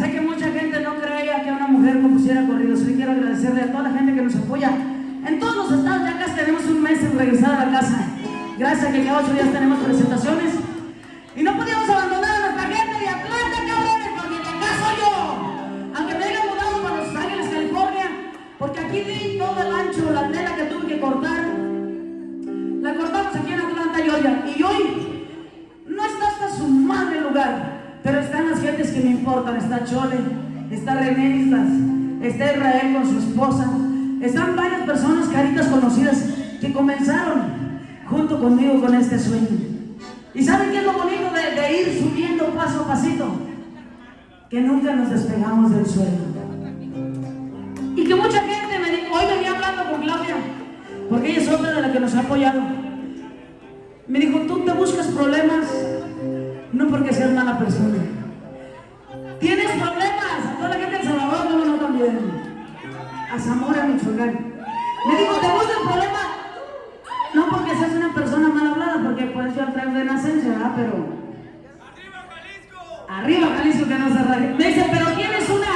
Sé que mucha gente no creía que una mujer compusiera corridos. Hoy quiero agradecerle a toda la gente que nos apoya. En todos los estados ya casi tenemos un mes en regresar a la casa. Gracias a que cada ocho días tenemos presentaciones. Y no podíamos abandonar a nuestra gente de Atlanta, cabrones, porque acá soy yo. Aunque me haya mudado para Los Ángeles, California, porque aquí di todo el ancho, la tela que tuve que cortar. Me importan. Está Chole, está René Islas, está Israel con su esposa. Están varias personas, caritas conocidas, que comenzaron junto conmigo con este sueño. ¿Y saben qué es lo bonito de, de ir subiendo paso a pasito? Que nunca nos despegamos del sueño. Y que mucha gente me dijo, hoy venía hablando con Claudia, porque ella es otra de la que nos ha apoyado. Me dijo, tú te buscas problemas, no porque seas mala persona. Zamora, Michoacán. Me dijo, te buscas problemas, no porque seas una persona mal hablada, porque pues yo traigo de nacencia, ¿verdad? Pero... Arriba Jalisco que no se raje. Me dice, pero tienes una,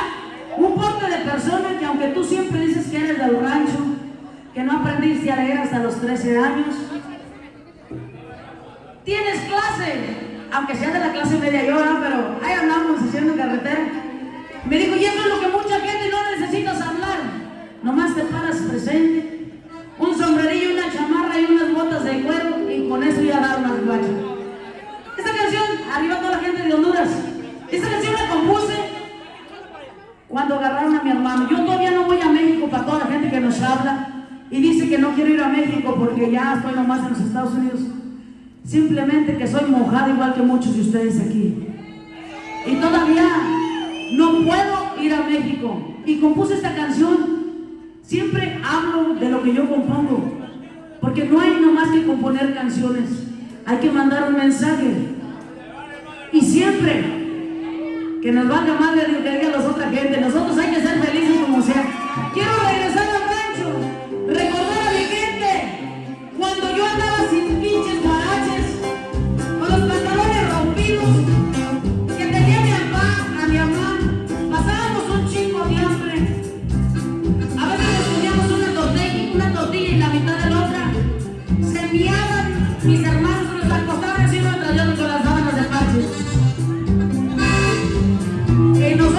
un porte de persona que aunque tú siempre dices que eres del rancho, que no aprendiste a leer hasta los 13 años, tienes clase, aunque sea de la clase media ¿verdad? pero ahí andamos haciendo carretera. Me dijo, y eso es lo que Nomás te paras presente, un sombrerillo, una chamarra y unas botas de cuero y con eso ya dar unas guachas. Esta canción, arriba toda la gente de Honduras, esta canción la compuse cuando agarraron a mi hermano. Yo todavía no voy a México para toda la gente que nos habla y dice que no quiero ir a México porque ya estoy nomás en los Estados Unidos. Simplemente que soy mojada igual que muchos de ustedes aquí. Y todavía no puedo ir a México. Y compuse esta canción. Siempre hablo de lo que yo compongo. Porque no hay nomás que componer canciones. Hay que mandar un mensaje. Y siempre que nos valga más de lo que digan las otras gente. Nosotros hay que ser felices como sea. Quiero regresar al rancho. Recordar a mi gente. Cuando yo andaba sin pinches guaraches. Con los pantalones rompidos. Que tenía mi papá, a mi mamá. Pasábamos un chingo de hambre.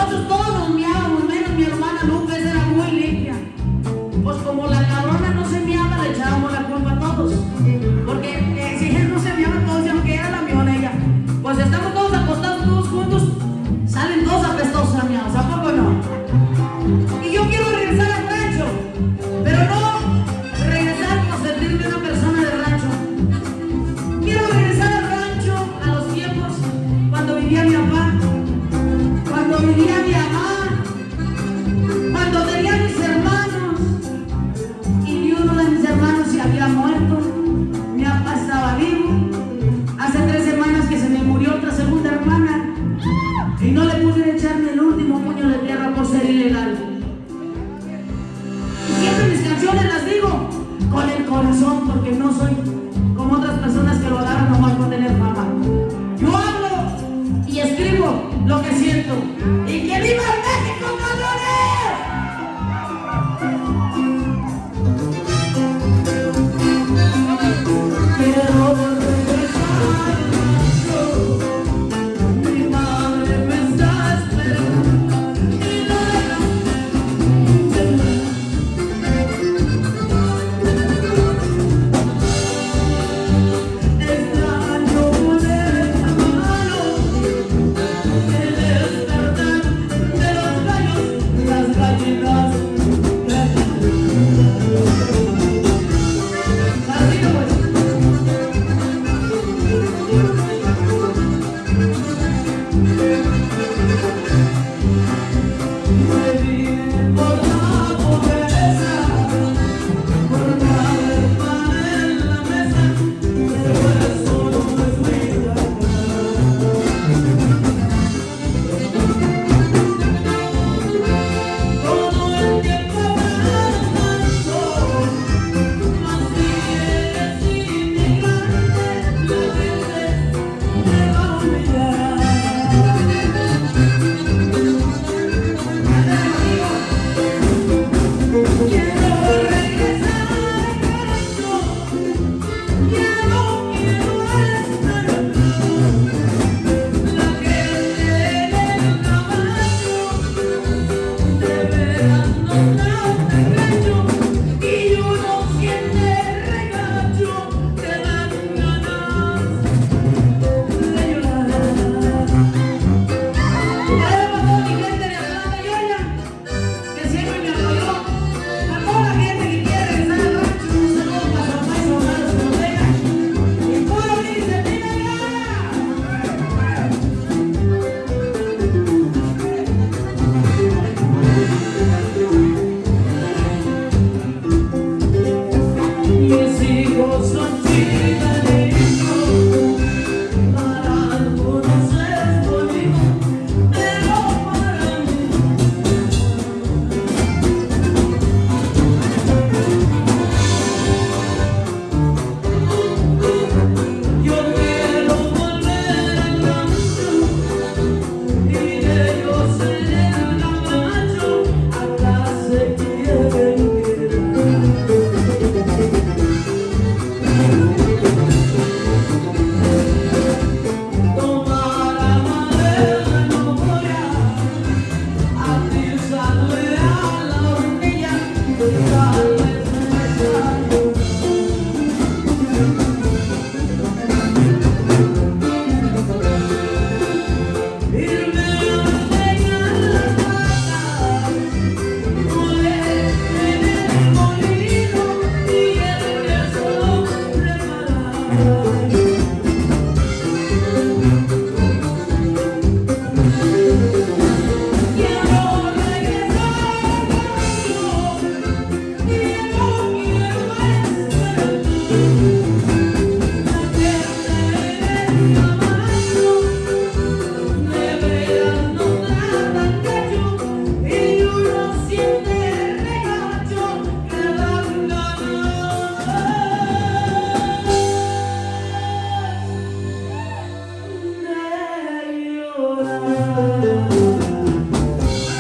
Nosotros todos nos miábamos, menos mi hermana Lucas digo lo que siento. Y que viva México,